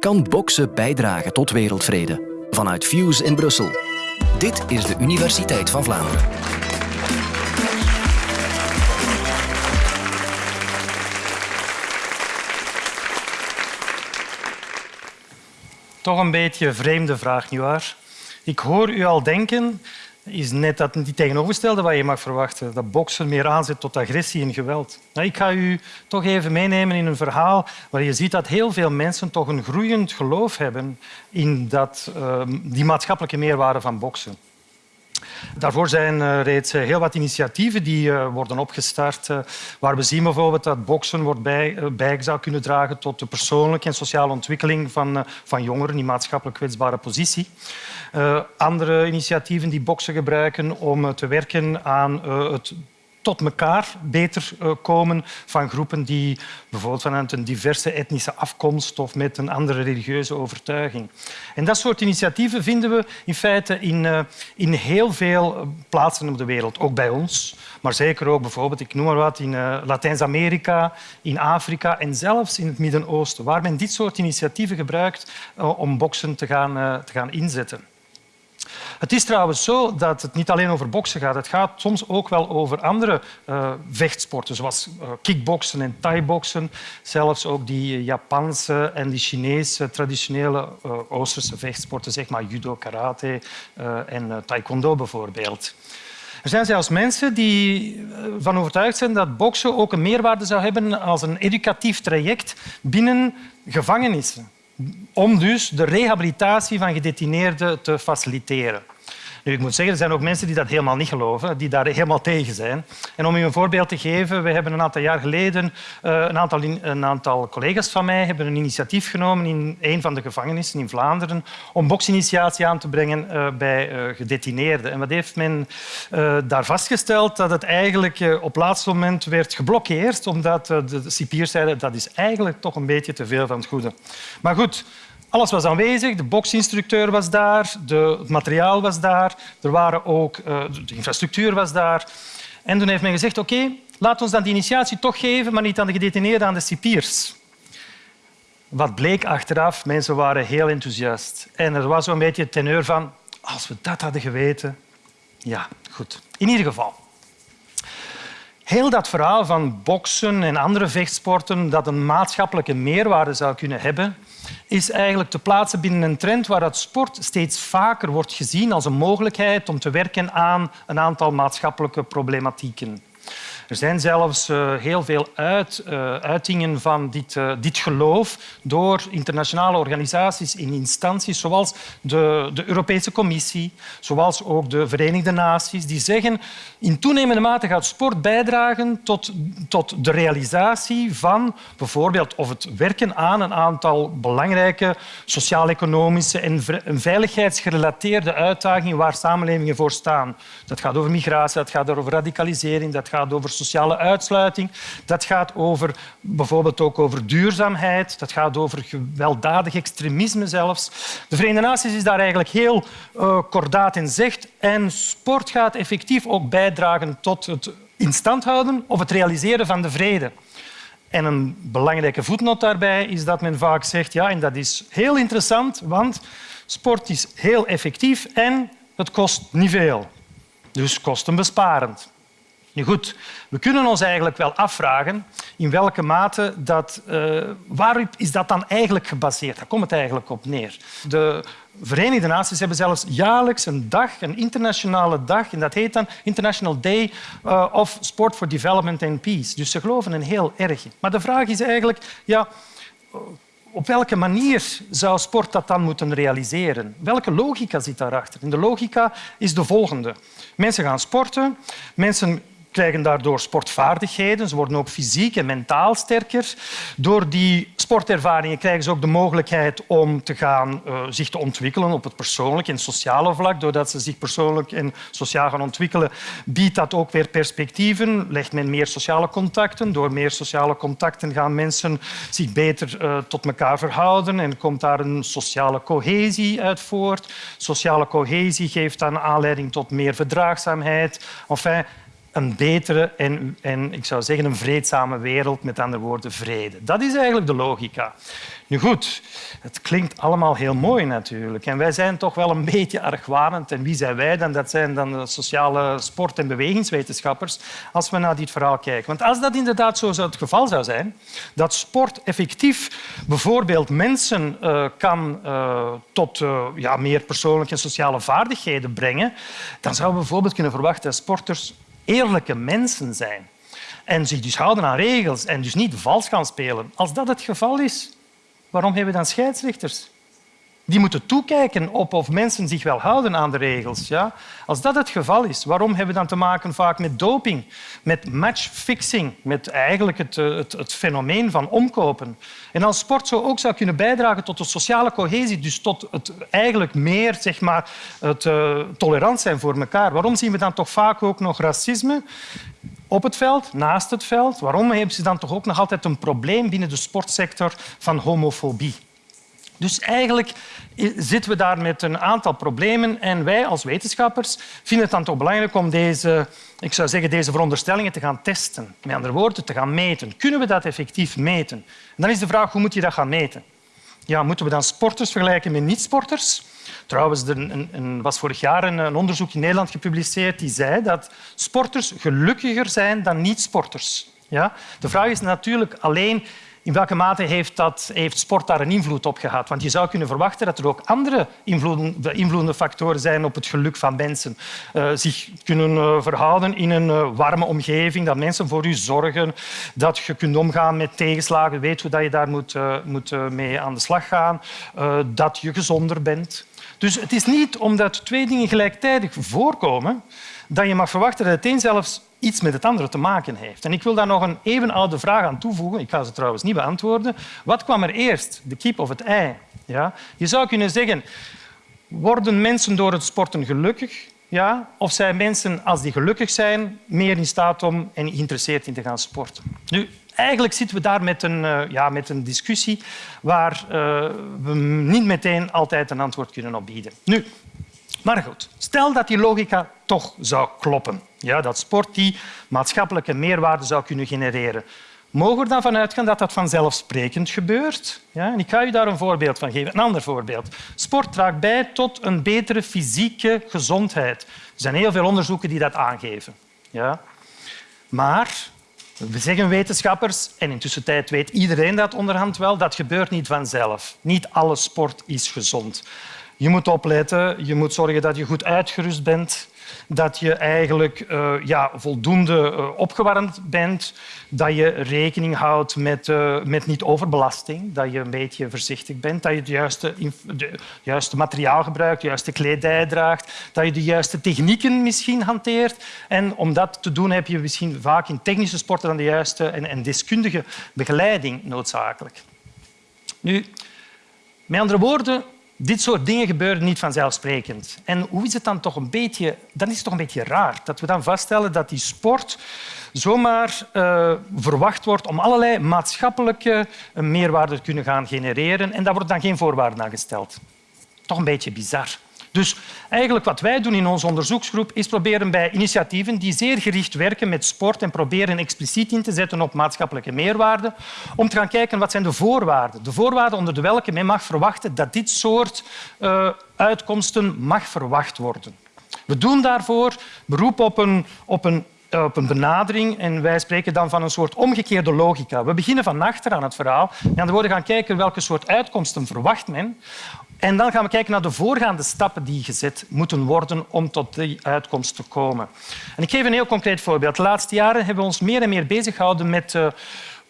Kan boksen bijdragen tot wereldvrede? Vanuit Fuse in Brussel. Dit is de Universiteit van Vlaanderen. Toch een beetje een vreemde vraag, nietwaar? Ik hoor u al denken, is net dat die tegenovergestelde wat je mag verwachten. Dat boksen meer aanzet tot agressie en geweld. Nou, ik ga u toch even meenemen in een verhaal waar je ziet dat heel veel mensen toch een groeiend geloof hebben in dat, uh, die maatschappelijke meerwaarde van boksen. Daarvoor zijn uh, reeds eh, heel wat initiatieven die uh, worden opgestart, waar we zien bijvoorbeeld dat boksen wordt bij, bij zou kunnen dragen tot de persoonlijke en sociale ontwikkeling van, van jongeren in maatschappelijk kwetsbare positie. andere initiatieven die boksen gebruiken om te werken aan het tot elkaar beter eh, komen van groepen die bijvoorbeeld vanuit een diverse etnische afkomst of met een andere religieuze overtuiging. En dat soort initiatieven vinden we in feite in, uh, in heel veel plaatsen op de wereld, ook bij ons. Maar zeker ook bijvoorbeeld, ik noem maar wat, in Latijns-Amerika, in Afrika en zelfs in het Midden-Oosten, waar men dit soort initiatieven gebruikt om boksen te gaan, te gaan inzetten. Het is trouwens zo dat het niet alleen over boksen gaat. Het gaat soms ook wel over andere uh, vechtsporten, zoals uh, kickboksen en thai-boksen. Zelfs ook die Japanse en die Chinese traditionele Oosterse vechtsporten, zeg maar judo, karate en taekwondo bijvoorbeeld. Er zijn zelfs mensen die van overtuigd zijn dat boksen ook een meerwaarde zou hebben als een educatief traject binnen gevangenissen om dus de rehabilitatie van gedetineerden te faciliteren. Ik moet zeggen, er zijn ook mensen die dat helemaal niet geloven, die daar helemaal tegen zijn. En om u een voorbeeld te geven, we hebben een aantal jaar geleden uh, een, aantal, een aantal collega's van mij hebben een initiatief genomen in een van de gevangenissen in Vlaanderen om boksinitiatie aan te brengen uh, bij uh, gedetineerden. En wat heeft men daar vastgesteld? Dat het eigenlijk op laatste moment werd geblokkeerd, omdat de cipiers zeiden dat is eigenlijk toch een beetje te veel van het goede. Maar goed, alles was aanwezig, de boksinstructeur was daar, de, het materiaal was daar, er waren ook, uh, de infrastructuur was daar. En toen heeft men gezegd, oké, laat ons dan die initiatie toch geven, maar niet aan de gedetineerden, aan de cipiers. Wat bleek achteraf, mensen waren heel enthousiast. En er was zo'n beetje het teneur van, als we dat hadden geweten... Ja, goed. In ieder geval. Heel dat verhaal van boksen en andere vechtsporten dat een maatschappelijke meerwaarde zou kunnen hebben, is eigenlijk te plaatsen binnen een trend waar sport steeds vaker wordt gezien als een mogelijkheid om te werken aan een aantal maatschappelijke problematieken. Er zijn zelfs uh, heel veel uit, uh, uitingen van dit, uh, dit geloof door internationale organisaties in instanties zoals de, de Europese Commissie, zoals ook de Verenigde Naties, die zeggen in toenemende mate gaat sport bijdragen tot, tot de realisatie van bijvoorbeeld of het werken aan een aantal belangrijke sociaal-economische en veiligheidsgerelateerde uitdagingen waar samenlevingen voor staan. Dat gaat over migratie, dat gaat over radicalisering, dat gaat over sociale uitsluiting. Dat gaat over, bijvoorbeeld ook over duurzaamheid. Dat gaat over gewelddadig extremisme zelfs. De Verenigde Naties is daar eigenlijk heel uh, kordaat in zegt. En sport gaat effectief ook bijdragen tot het instand houden of het realiseren van de vrede. En een belangrijke voetnoot daarbij is dat men vaak zegt, ja, en dat is heel interessant, want sport is heel effectief en het kost niet veel. Dus kostenbesparend. Nu goed, we kunnen ons eigenlijk wel afvragen in welke mate dat... Uh, waarop is dat dan eigenlijk gebaseerd? Daar komt het eigenlijk op neer. De Verenigde Naties hebben zelfs jaarlijks een dag, een internationale dag, en dat heet dan International Day uh, of Sport for Development and Peace. Dus ze geloven er heel erg. Maar de vraag is eigenlijk... Ja, op welke manier zou sport dat dan moeten realiseren? Welke logica zit daarachter? En de logica is de volgende. Mensen gaan sporten, mensen krijgen daardoor sportvaardigheden. Ze worden ook fysiek en mentaal sterker. Door die sportervaringen krijgen ze ook de mogelijkheid om te gaan, uh, zich te ontwikkelen op het persoonlijke en sociale vlak. Doordat ze zich persoonlijk en sociaal gaan ontwikkelen, biedt dat ook weer perspectieven. Legt men meer sociale contacten. Door meer sociale contacten gaan mensen zich beter uh, tot elkaar verhouden en komt daar een sociale cohesie uit voort. Sociale cohesie geeft dan aanleiding tot meer verdraagzaamheid. Enfin, een betere en, en ik zou zeggen een vreedzame wereld, met andere woorden vrede. Dat is eigenlijk de logica. Nu goed, het klinkt allemaal heel mooi natuurlijk. En wij zijn toch wel een beetje argwanend. En wie zijn wij dan? Dat zijn dan de sociale sport- en bewegingswetenschappers als we naar dit verhaal kijken. Want als dat inderdaad zo het geval zou zijn, dat sport effectief bijvoorbeeld mensen uh, kan uh, tot uh, ja, meer persoonlijke en sociale vaardigheden brengen, dan zouden we bijvoorbeeld kunnen verwachten dat sporters eerlijke mensen zijn. En zich dus houden aan regels en dus niet vals gaan spelen. Als dat het geval is, waarom hebben we dan scheidsrechters? Die moeten toekijken op of mensen zich wel houden aan de regels. Ja? Als dat het geval is, waarom hebben we dan te maken vaak met doping, met matchfixing, met eigenlijk het, eh, het, het, fenomeen van omkopen? En als sport zo ook zou kunnen bijdragen tot de sociale cohesie, dus tot het eigenlijk meer zeg maar, het, uh, tolerant zijn voor elkaar, waarom zien we dan toch vaak ook nog racisme? op het veld, naast het veld. Waarom hebben ze dan toch ook nog altijd een probleem binnen de sportsector van homofobie? Dus eigenlijk zitten we daar met een aantal problemen en wij als wetenschappers vinden het dan toch belangrijk om deze, ik zou zeggen, deze veronderstellingen te gaan testen. Met andere woorden, te gaan meten. Kunnen we dat effectief meten? En dan is de vraag, hoe moet je dat gaan meten? Ja, moeten we dan sporters vergelijken met niet-sporters? Trouwens, er was vorig jaar een, onderzoek in Nederland gepubliceerd die zei dat sporters gelukkiger zijn dan niet-sporters. Ja? De vraag is natuurlijk alleen in welke mate heeft, dat, heeft sport daar een invloed op gehad? Want je zou kunnen verwachten dat er ook andere invloedende factoren zijn op het geluk van mensen. Uh, zich kunnen uh, verhouden in een warme omgeving, dat mensen voor je zorgen, dat je kunt omgaan met tegenslagen, weet hoe je daar moet, moet mee aan de slag gaan, dat je gezonder bent. Dus het is niet omdat twee dingen gelijktijdig voorkomen dat je mag verwachten dat het een zelfs iets met het andere te maken heeft. En ik wil daar nog een even oude vraag aan toevoegen. Ik ga ze trouwens niet beantwoorden. Wat kwam er eerst, de kip of het ei? Ja? Je zou kunnen zeggen, worden mensen door het sporten gelukkig? Ja? Of zijn mensen, als die gelukkig zijn, meer in staat om en geïnteresseerd in te gaan sporten? Nu, eigenlijk zitten we daar met een, uh, ja, met een discussie waar uh, we niet meteen altijd een antwoord kunnen op bieden. Nu, maar goed, stel dat die logica toch zou kloppen. Ja, dat sport die maatschappelijke meerwaarde zou kunnen genereren. Mogen we er dan van uitgaan dat dat vanzelfsprekend gebeurt? Ja, en ik ga u daar een voorbeeld van geven. Een ander voorbeeld. Sport draagt bij tot een betere fysieke gezondheid. Er zijn heel veel onderzoeken die dat aangeven. Ja. Maar we zeggen wetenschappers, en intussen tijd weet iedereen dat onderhand wel, dat gebeurt niet vanzelf. Niet alle sport is gezond. Je moet opletten, je moet zorgen dat je goed uitgerust bent, dat je eigenlijk uh, ja, voldoende uh, opgewarmd bent, dat je rekening houdt met, uh, met niet-overbelasting, dat je een beetje voorzichtig bent, dat je het juiste, juiste materiaal gebruikt, de juiste kledij draagt, dat je de juiste technieken misschien hanteert. En om dat te doen heb je misschien vaak in technische sporten dan de juiste en, en deskundige begeleiding noodzakelijk. Nu, met andere woorden, dit soort dingen gebeuren niet vanzelfsprekend. En hoe is het dan toch een beetje... Dan is het toch een beetje raar dat we dan vaststellen dat die sport zomaar uh, verwacht wordt om allerlei maatschappelijke meerwaarde te kunnen gaan genereren. En daar wordt dan geen voorwaarden aan gesteld. Toch een beetje bizar. Dus eigenlijk wat wij doen in onze onderzoeksgroep is proberen bij initiatieven die zeer gericht werken met sport en proberen expliciet in te zetten op maatschappelijke meerwaarde, om te gaan kijken wat zijn de voorwaarden. De voorwaarden onder de welke men mag verwachten dat dit soort uh, uitkomsten mag verwacht worden. We doen daarvoor beroep op een, op een op een benadering en wij spreken dan van een soort omgekeerde logica. We beginnen van achter aan het verhaal en dan gaan kijken welke soort uitkomsten verwacht men en dan gaan we kijken naar de voorgaande stappen die gezet moeten worden om tot die uitkomst te komen. En ik geef een heel concreet voorbeeld. De laatste jaren hebben we ons meer en meer bezig gehouden met uh,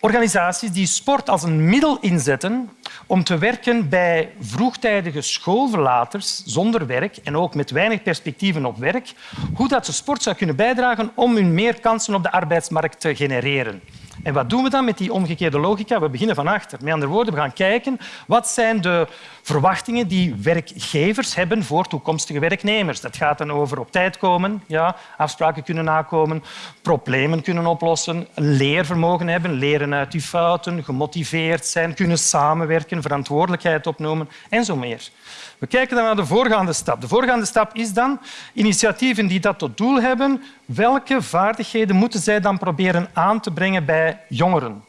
organisaties die sport als een middel inzetten om te werken bij vroegtijdige schoolverlaters zonder werk en ook met weinig perspectieven op werk, hoe dat ze sport zou kunnen bijdragen om hun meer kansen op de arbeidsmarkt te genereren. En wat doen we dan met die omgekeerde logica? We beginnen van achter. Met andere woorden, we gaan kijken wat zijn de verwachtingen die werkgevers hebben voor toekomstige werknemers. Dat gaat dan over op tijd komen, ja, afspraken kunnen nakomen, problemen kunnen oplossen, leervermogen hebben, leren uit die fouten, gemotiveerd zijn, kunnen samenwerken, verantwoordelijkheid opnemen en zo meer. We kijken dan naar de voorgaande stap. De voorgaande stap is dan initiatieven die dat tot doel hebben. Welke vaardigheden moeten zij dan proberen aan te brengen bij jongeren?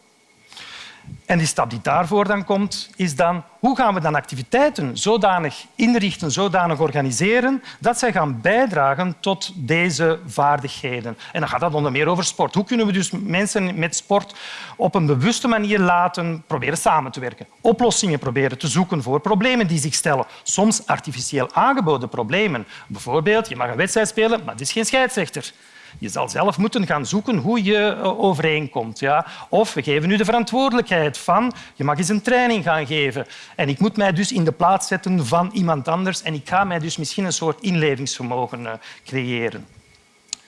En die stap die daarvoor dan komt, is dan hoe gaan we dan activiteiten zodanig inrichten, zodanig organiseren, dat zij gaan bijdragen tot deze vaardigheden. En dan gaat dat onder meer over sport. Hoe kunnen we dus mensen met sport op een bewuste manier laten proberen samen te werken? Oplossingen proberen te zoeken voor problemen die zich stellen. Soms artificieel aangeboden problemen. Bijvoorbeeld, je mag een wedstrijd spelen, maar het is geen scheidsrechter. Je zal zelf moeten gaan zoeken hoe je eh, overeenkomt. Ja? Of we geven u de verantwoordelijkheid van je mag eens een training gaan geven. En ik moet mij dus in de plaats zetten van iemand anders en ik ga mij dus misschien een soort inlevingsvermogen eh, creëren.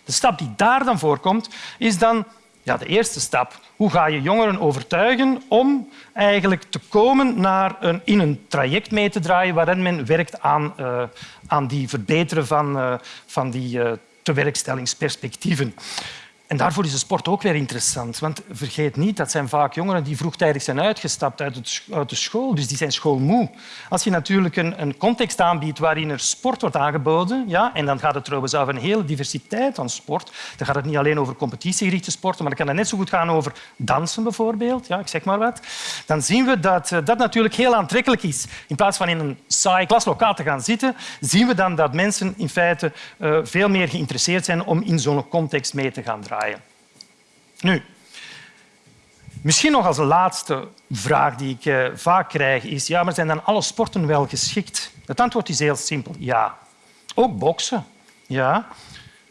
De stap die daar dan voorkomt, is dan ja, de eerste stap. Hoe ga je jongeren overtuigen om eigenlijk te komen naar een, in een traject mee te draaien waarin men werkt aan, uh, aan die verbeteren van, van die tewerkstellingsperspectieven. En daarvoor is de sport ook weer interessant. Want vergeet niet, dat zijn vaak jongeren die vroegtijdig zijn uitgestapt uit, uit de school. Dus die zijn schoolmoe. Als je natuurlijk een, een, context aanbiedt waarin er sport wordt aangeboden, ja, en dan gaat het trouwens over een hele diversiteit aan sport. Dan gaat het niet alleen over competitiegerichte sporten, maar dan kan het net zo goed gaan over dansen bijvoorbeeld. Ja, ik zeg maar wat. Dan zien we dat eh, dat natuurlijk heel aantrekkelijk is. In plaats van in een saai klaslokaal te gaan zitten, zien we dan dat mensen in feite uh, veel meer geïnteresseerd zijn om in zo'n context mee te gaan draaien. Nu, misschien nog als laatste vraag die ik eh, vaak krijg is ja, maar zijn dan alle sporten wel geschikt? Het antwoord is heel simpel, ja. Ook boksen. Ja.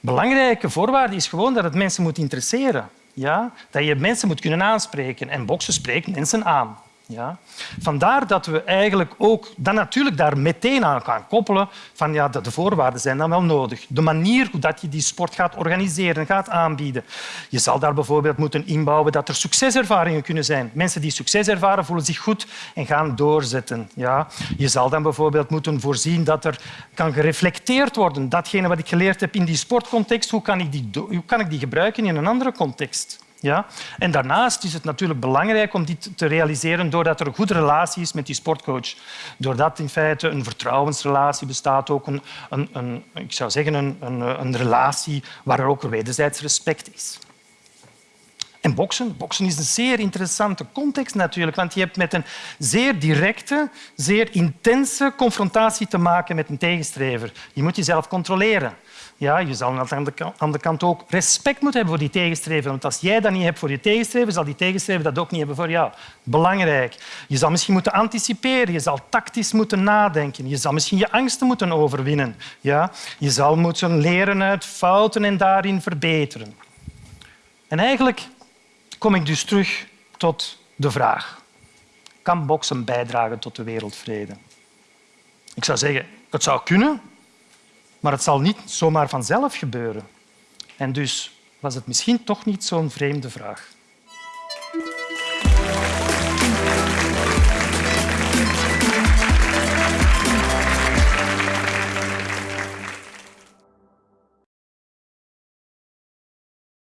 Belangrijke voorwaarde is gewoon dat het mensen moet interesseren. Ja? Dat je mensen moet kunnen aanspreken. En boksen spreekt mensen aan. Ja? Vandaar dat we eigenlijk ook dan natuurlijk daar meteen aan gaan koppelen van ja, de voorwaarden zijn dan wel nodig. De manier hoe dat je die sport gaat organiseren, gaat aanbieden. Je zal daar bijvoorbeeld moeten inbouwen dat er succeservaringen kunnen zijn. Mensen die succes ervaren voelen zich goed en gaan doorzetten. Ja? Je zal dan bijvoorbeeld moeten voorzien dat er kan gereflecteerd worden. Datgene wat ik geleerd heb in die sportcontext, hoe kan ik die, hoe kan ik die gebruiken in een andere context? Ja? En daarnaast is het natuurlijk belangrijk om dit te realiseren doordat er een goede relatie is met die sportcoach. Doordat in feite een vertrouwensrelatie bestaat, ook een, een, een ik zou zeggen een, een, een relatie waar er ook wederzijds respect is. En boksen. Boksen is een zeer interessante context natuurlijk, want je hebt met een zeer directe, zeer intense confrontatie te maken met een tegenstrever. Je moet jezelf controleren. Ja, je zal aan de andere kant ook respect moeten hebben voor die tegenstrever. Want als jij dat niet hebt voor je tegenstrever, zal die tegenstrever dat ook niet hebben voor jou. Belangrijk. Je zal misschien moeten anticiperen. Je zal tactisch moeten nadenken. Je zal misschien je angsten moeten overwinnen. Ja? Je zal moeten leren uit fouten en daarin verbeteren. En eigenlijk kom ik dus terug tot de vraag. Kan boksen bijdragen tot de wereldvrede? Ik zou zeggen, het zou kunnen, maar het zal niet zomaar vanzelf gebeuren. En dus was het misschien toch niet zo'n vreemde vraag.